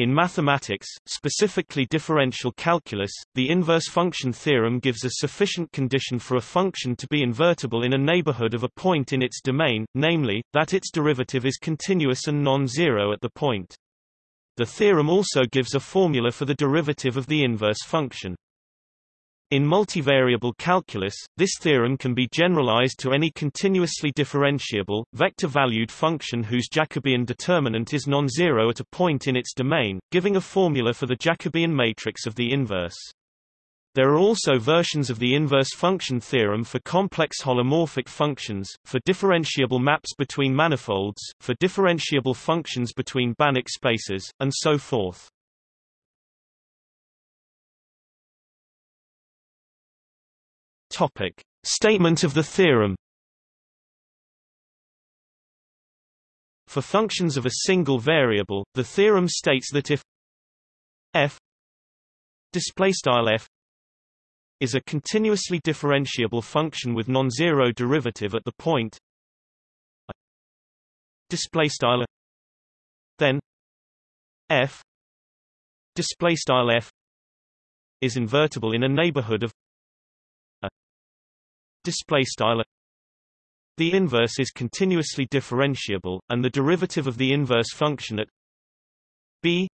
In mathematics, specifically differential calculus, the inverse function theorem gives a sufficient condition for a function to be invertible in a neighborhood of a point in its domain, namely, that its derivative is continuous and non-zero at the point. The theorem also gives a formula for the derivative of the inverse function. In multivariable calculus, this theorem can be generalized to any continuously differentiable, vector-valued function whose Jacobian determinant is non-zero at a point in its domain, giving a formula for the Jacobian matrix of the inverse. There are also versions of the inverse function theorem for complex holomorphic functions, for differentiable maps between manifolds, for differentiable functions between Banach spaces, and so forth. Topic. Statement of the theorem For functions of a single variable, the theorem states that if f f is a continuously differentiable function with non-zero derivative at the point then f f is invertible in a neighborhood of display style. The inverse is continuously differentiable and the derivative of the inverse function at b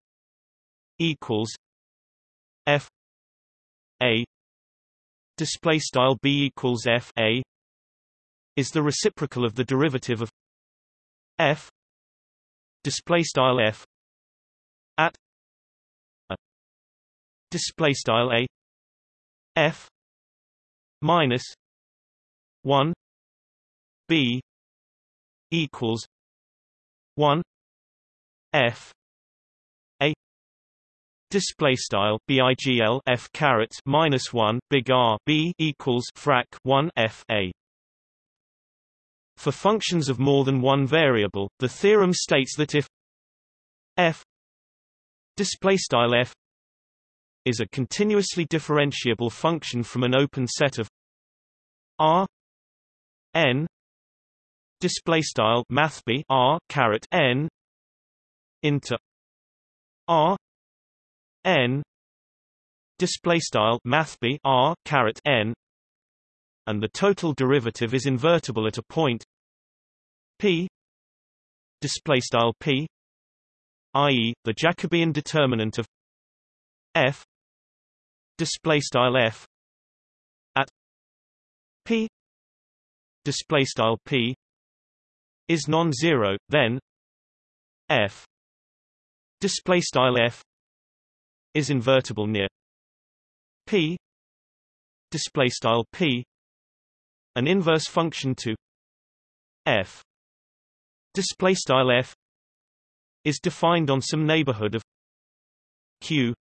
equals f a display style b equals f a is the reciprocal of the derivative of f display style f at a display style a f minus 1 b equals 1 f a display style bigl f caret minus 1 big r b equals frac 1 f a. For functions of more than one variable the theorem states that if f display style f is a continuously differentiable function from an open set of r n display style mathb r caret n into r n display style mathb r caret n and the total derivative is invertible at a point p display style p i.e. the jacobian determinant of f display style f at p display style p is non-zero then f display style f is invertible near p display style p an inverse function to f display style f is defined on some neighborhood of q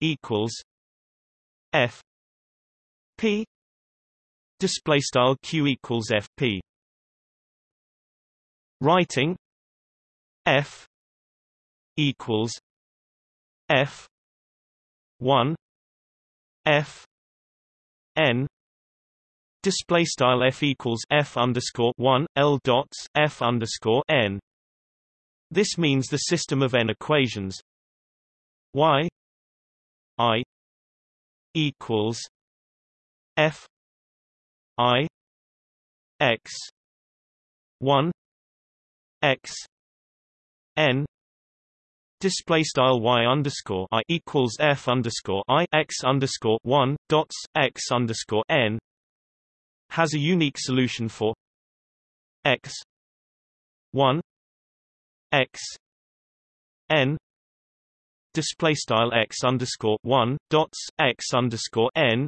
equals f p display style q equals fp writing f equals f 1 f n. Display style f equals f underscore 1 l dots f underscore n. This means the system of n equations. Y i equals f I X one X N display style y underscore i equals f underscore i x underscore one dots x underscore n has a unique solution for x one x n display style x underscore one dots x underscore n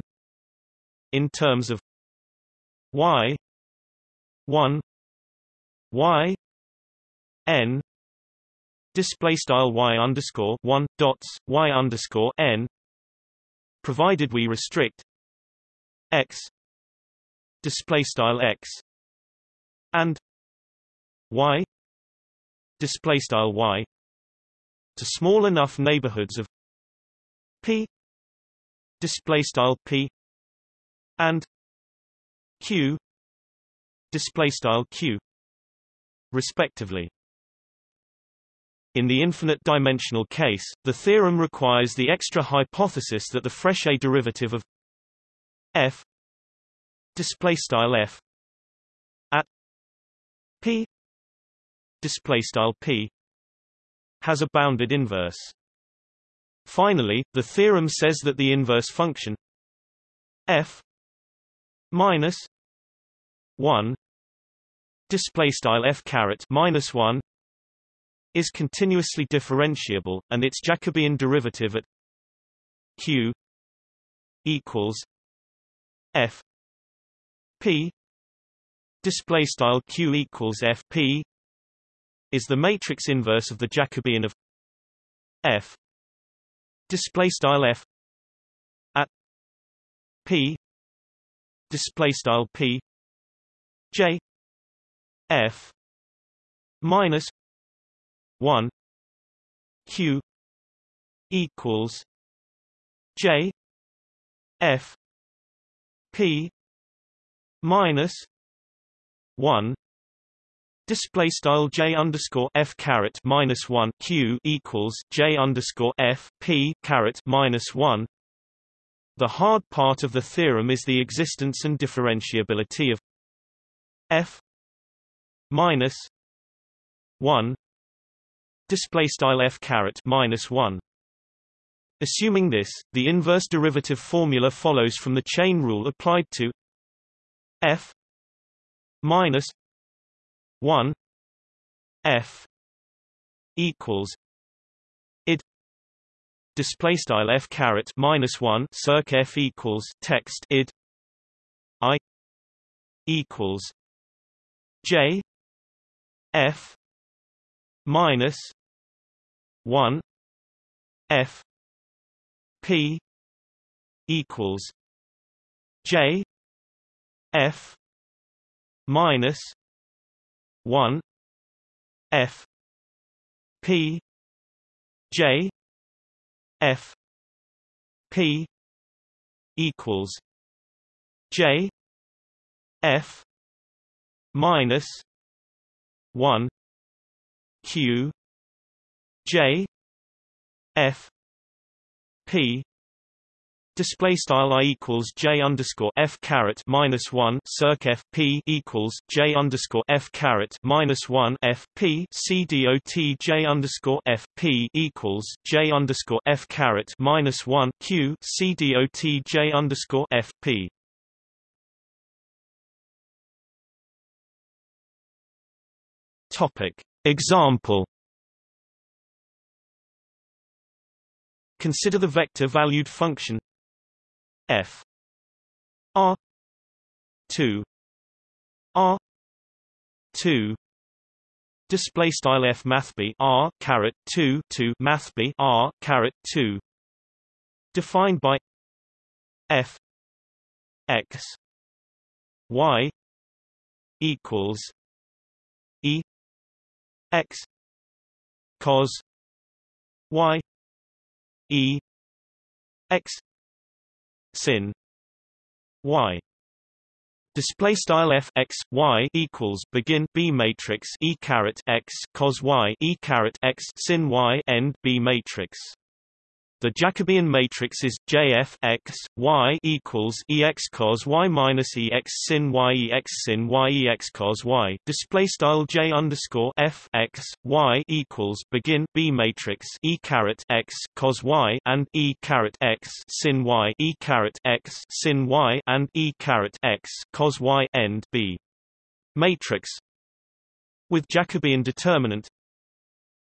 in terms of y. 1 y. N. Display style y underscore 1 dots y underscore n. Provided we restrict x. Display style x. And y. Display style y. To small enough neighborhoods of p. Display style p. And q. Display style q. respectively. In the infinite-dimensional case, the theorem requires the extra hypothesis that the Frechet derivative of f display style f at p display style p has a bounded inverse. Finally, the theorem says that the inverse function f minus 1 display style f caret minus 1 is continuously differentiable, and its Jacobian derivative at q equals f p display style q equals f p is the matrix inverse of the Jacobian of f display style f at p display style p j f minus 1 q equals j f p minus 1 Display style j underscore f caret minus one q equals j underscore f p caret minus one. The hard part of the theorem is the existence and differentiability of f minus one. Display style f caret minus one. Assuming this, the inverse derivative formula follows from the chain rule applied to f minus 1 f equals id display style f caret minus 1 circ f equals text id i equals j f minus 1 f p equals j f minus 1 f p j f p equals j f minus 1 q j f p Display style i equals j underscore f caret minus one circ f p equals j underscore f caret minus one f p c dot j underscore f p equals j underscore f caret minus one q c dot j underscore f p. Topic. Example. Consider the vector-valued function f r 2 r 2 display style f math r caret 2 to math b r caret 2 defined by f x y equals x cos y e x sin y. Display style f x y equals begin b matrix e caret x cos y e caret x sin y end b matrix the Jacobian matrix is JF x y equals ex cos y minus ex sin y ex sin y ex cos y. Display style J underscore F x y equals begin B matrix e caret x cos y and e caret x sin y e caret x sin y and e caret x cos y end B matrix with Jacobian determinant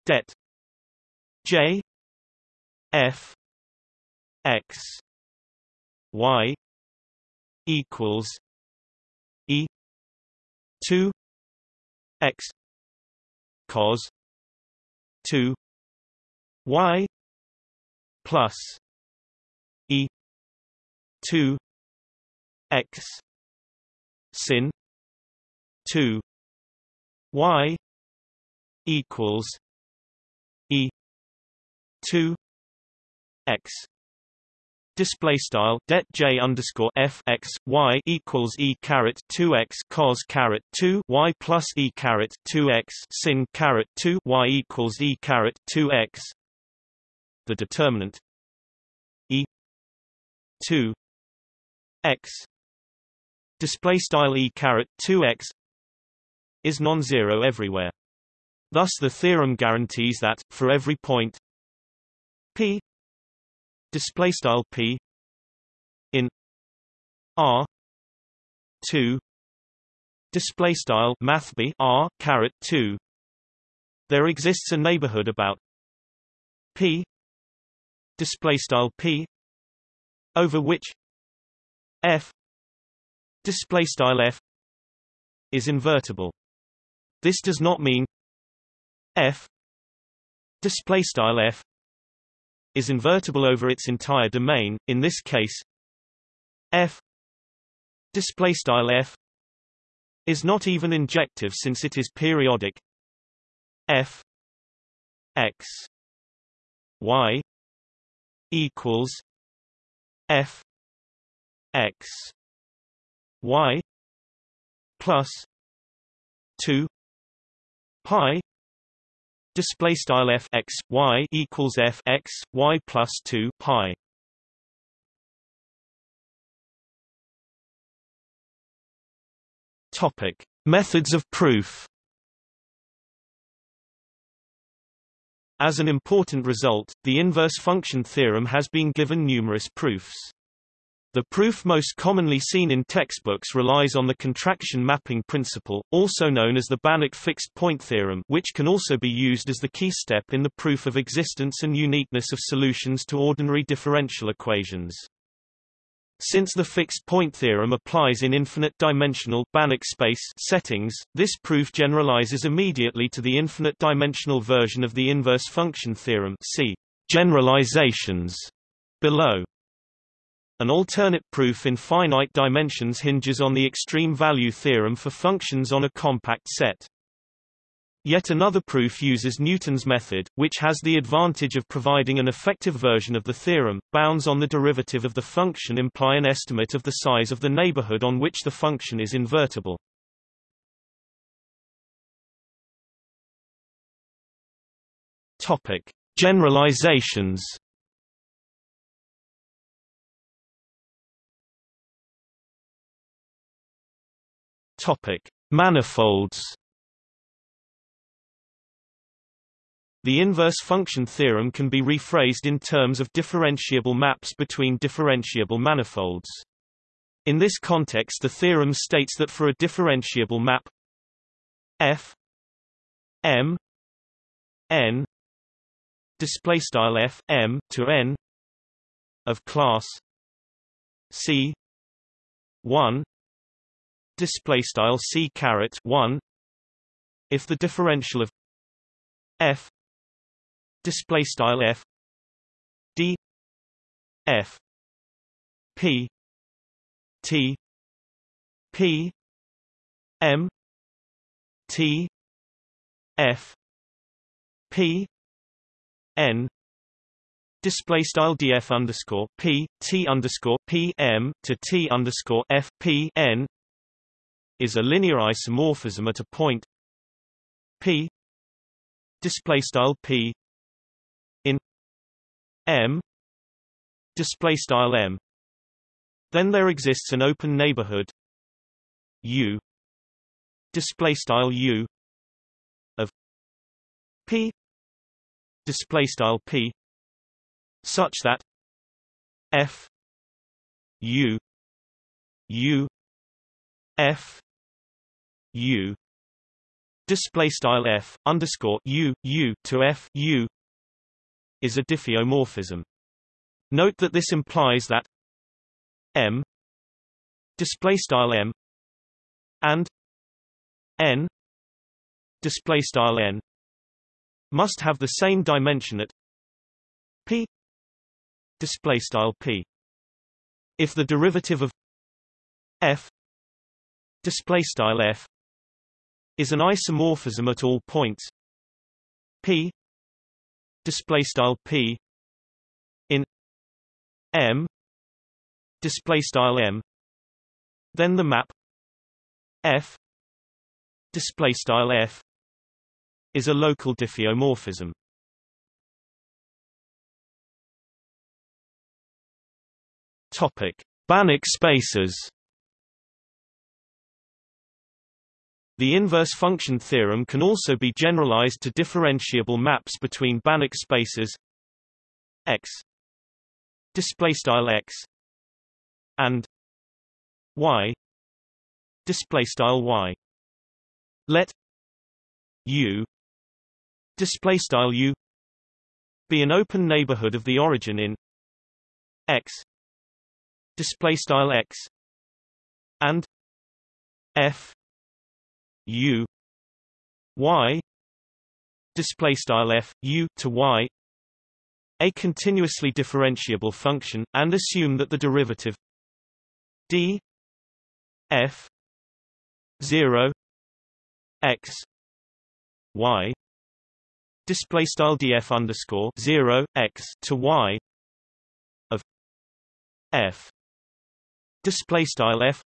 det J f x y equals e 2 x cos 2 y plus e 2 x sin 2 y equals e 2 x display style det j underscore f x y equals e caret 2 x cos caret 2 y plus e caret 2 x sin caret 2 y equals e caret 2 x. The determinant e 2 x display style e caret 2 x is non-zero everywhere. Thus the theorem guarantees that for every point p display style p in r 2 display style math b r caret 2 there exists a neighborhood about p display style p over which f display style f is invertible. This does not mean f display style f is invertible over its entire domain. In this case, f f is not even injective since it is periodic. f x y equals f x y plus 2 pi display style f x y equals f x y plus 2 pi. Topic. Methods of proof. As an important result, the inverse function theorem has been given numerous proofs. The proof most commonly seen in textbooks relies on the contraction mapping principle, also known as the Banach fixed point theorem which can also be used as the key step in the proof of existence and uniqueness of solutions to ordinary differential equations. Since the fixed point theorem applies in infinite-dimensional Banach space settings, this proof generalizes immediately to the infinite-dimensional version of the inverse function theorem see generalizations below. An alternate proof in finite dimensions hinges on the extreme value theorem for functions on a compact set. Yet another proof uses Newton's method, which has the advantage of providing an effective version of the theorem. Bounds on the derivative of the function imply an estimate of the size of the neighborhood on which the function is invertible. Topic: Generalizations Topic: Manifolds. The inverse function theorem can be rephrased in terms of differentiable maps between differentiable manifolds. In this context the theorem states that for a differentiable map f m n display style f m to n of class c 1 display style c caret 1 if the differential of f display style f d f p t p m t f p n display style df underscore p t underscore p m to t underscore f p n is a linear isomorphism at a point p display style p in m display style m. Then there exists an open neighborhood u display style u of p display style p such that f u u f u display style f underscore u u to f u is a diffeomorphism. Note that this implies that m display style m and n display style n must have the same dimension at p display style p if the derivative of f display style f is an isomorphism at all points. P display style p in m display style m then the map f display style f is a local diffeomorphism. Topic banach spaces The inverse function theorem can also be generalized to differentiable maps between Banach spaces x x and y y. Let u u be an open neighborhood of the origin in x x and f u y display style f u to y a continuously differentiable function and assume that the derivative d f 0 x y display style df underscore 0 x to y of f display style f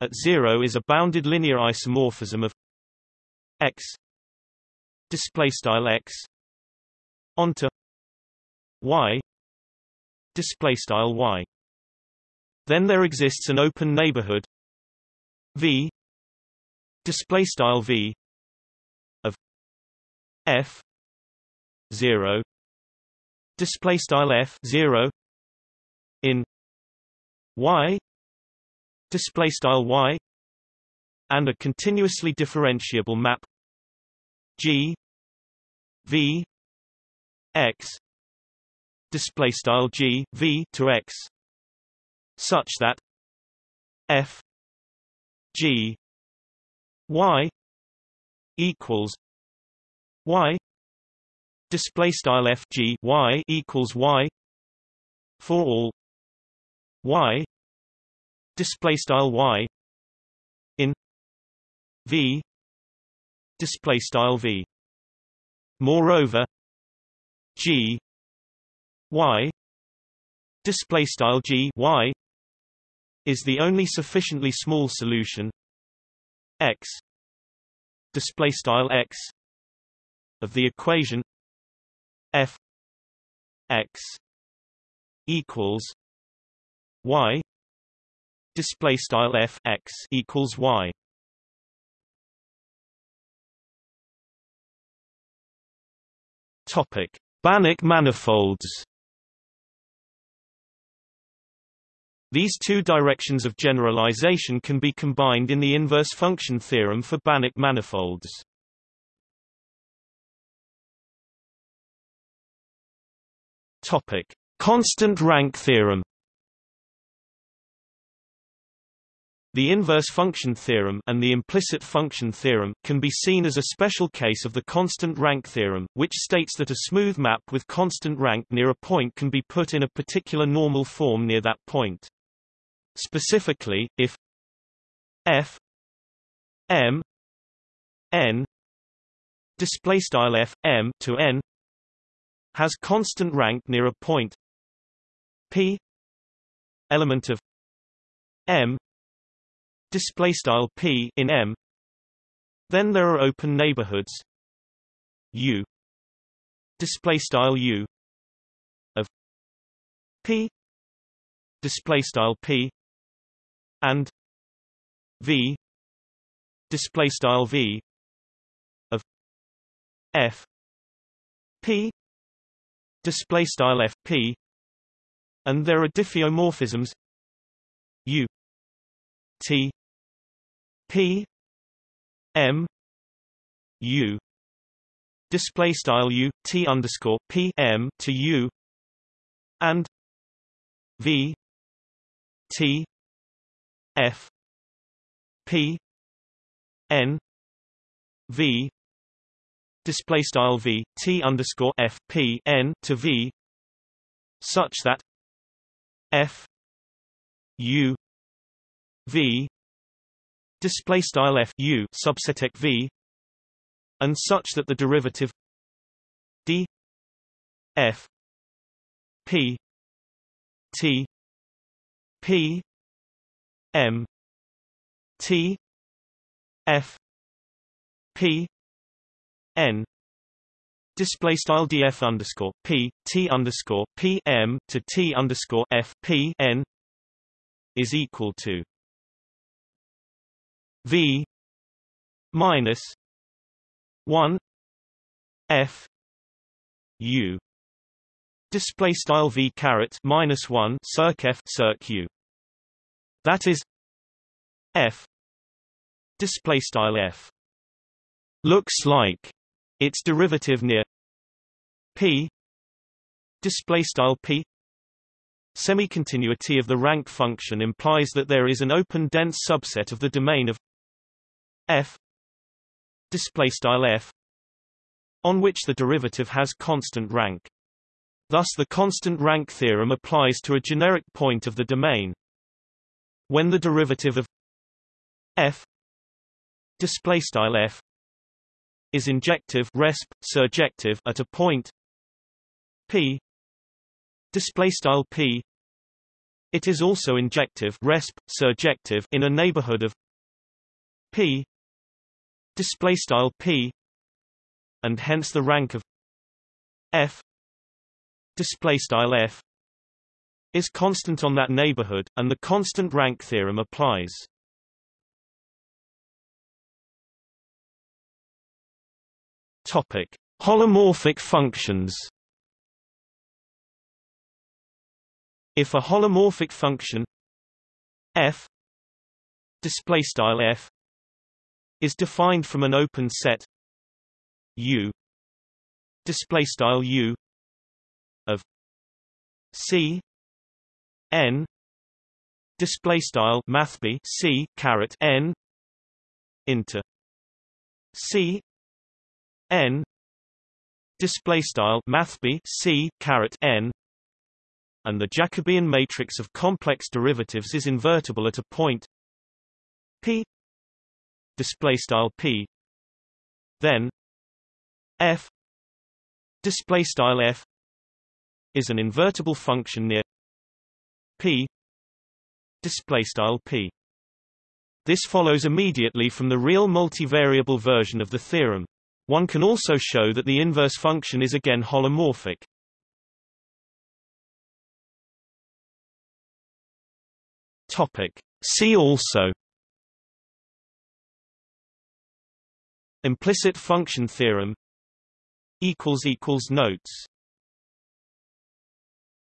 at 0 is a bounded linear isomorphism of x display style x onto y display style y. Then there exists an open neighborhood v display style v of f 0 display style f 0 in y display style y and a continuously differentiable map g v x display style g v to x such that f g y equals y display style f g y equals y for all y display style y in v display style v. Moreover g y display style g y is the only sufficiently small solution x display style x of the equation f x equals y display style f x equals y topic banach manifolds These two directions of generalization can be combined in the inverse function theorem for Banach manifolds. Topic: Constant rank theorem. The inverse function theorem and the implicit function theorem can be seen as a special case of the constant rank theorem, which states that a smooth map with constant rank near a point can be put in a particular normal form near that point. Specifically, if f m n display style f m to n has constant rank near a point p element of m display style p in M. Then there are open neighborhoods. U. Display style U of P. Display style P and V. Display style V of F. P. Display style FP and there are diffeomorphisms. U. T P M U display style U T underscore P M to U and V T F P N V display style V T underscore F P N to V such that F U V display style f u subset v and such that the derivative d f p t P M T F P N display style df underscore p t underscore p m to t underscore f p n is equal to v minus one f u. Display style v caret minus one circ f circ u. That is f. Display style f. Looks like its derivative near p. Display style p. Semi-continuity of the rank function implies that there is an open dense subset of the domain of f display style f on which the derivative has constant rank. Thus the constant rank theorem applies to a generic point of the domain. When the derivative of f display style f is injective resp surjective at a point p display style p it is also injective resp surjective in a neighborhood of p display style p and hence the rank of f display style f is constant on that neighborhood and the constant rank theorem applies Topic: Holomorphic functions. If a holomorphic function f display style f is defined from an open set. U. Display style u. Of c. N. Display style n. Into c. N. Display style n. And the Jacobian matrix of complex derivatives is invertible at a point. P display style p then f display style f is an invertible function near p display style p this follows immediately from the real multivariable version of the theorem one can also show that the inverse function is again holomorphic. Topic. See also Implicit function theorem Notes